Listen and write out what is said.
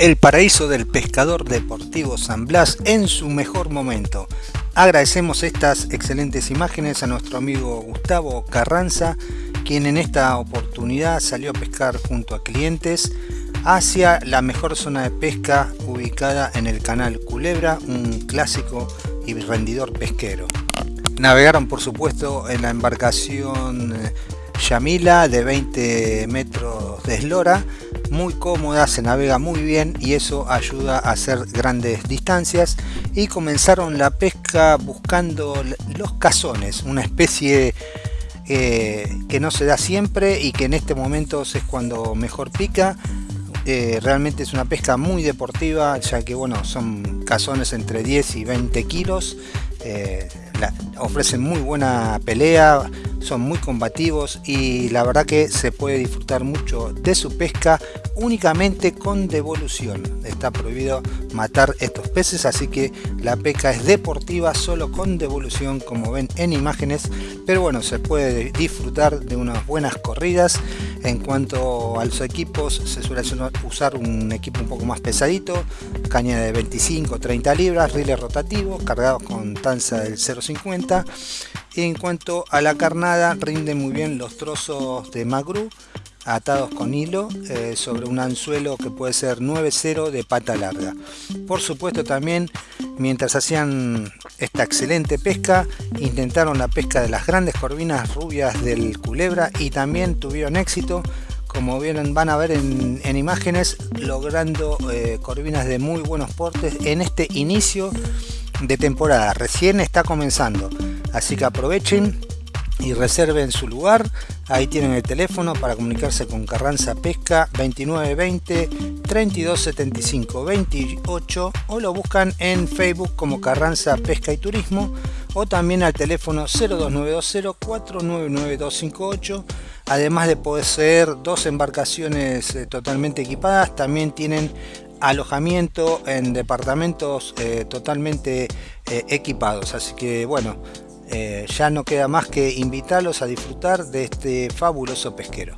el paraíso del pescador deportivo San Blas en su mejor momento. Agradecemos estas excelentes imágenes a nuestro amigo Gustavo Carranza, quien en esta oportunidad salió a pescar junto a clientes hacia la mejor zona de pesca ubicada en el canal Culebra, un clásico y rendidor pesquero. Navegaron por supuesto en la embarcación eh, Yamila de 20 metros de eslora muy cómoda, se navega muy bien y eso ayuda a hacer grandes distancias y comenzaron la pesca buscando los cazones, una especie eh, que no se da siempre y que en este momento es cuando mejor pica. Eh, realmente es una pesca muy deportiva ya que bueno son cazones entre 10 y 20 kilos eh, ofrecen muy buena pelea son muy combativos y la verdad que se puede disfrutar mucho de su pesca únicamente con devolución. Está prohibido matar estos peces, así que la pesca es deportiva solo con devolución, como ven en imágenes. Pero bueno, se puede disfrutar de unas buenas corridas. En cuanto a los equipos, se suele usar un equipo un poco más pesadito, caña de 25-30 libras, riles rotativos, cargados con tanza del 0.50. Y en cuanto a la carnada, rinde muy bien los trozos de magru atados con hilo eh, sobre un anzuelo que puede ser 9-0 de pata larga. Por supuesto también mientras hacían esta excelente pesca. Intentaron la pesca de las grandes corvinas rubias del culebra y también tuvieron éxito. Como vieron van a ver en, imágenes logrando eh, corvinas de muy buenos portes en este inicio de temporada. Recién está comenzando así que aprovechen y reserven su lugar. Ahí tienen el teléfono para comunicarse con Carranza Pesca 2920 3275 28 o lo buscan en Facebook como Carranza Pesca y Turismo o también al teléfono 02920 499258 además de poseer dos embarcaciones eh, totalmente equipadas también tienen alojamiento en departamentos eh, totalmente eh, equipados así que bueno eh, ya no queda más que invitarlos a disfrutar de este fabuloso pesquero.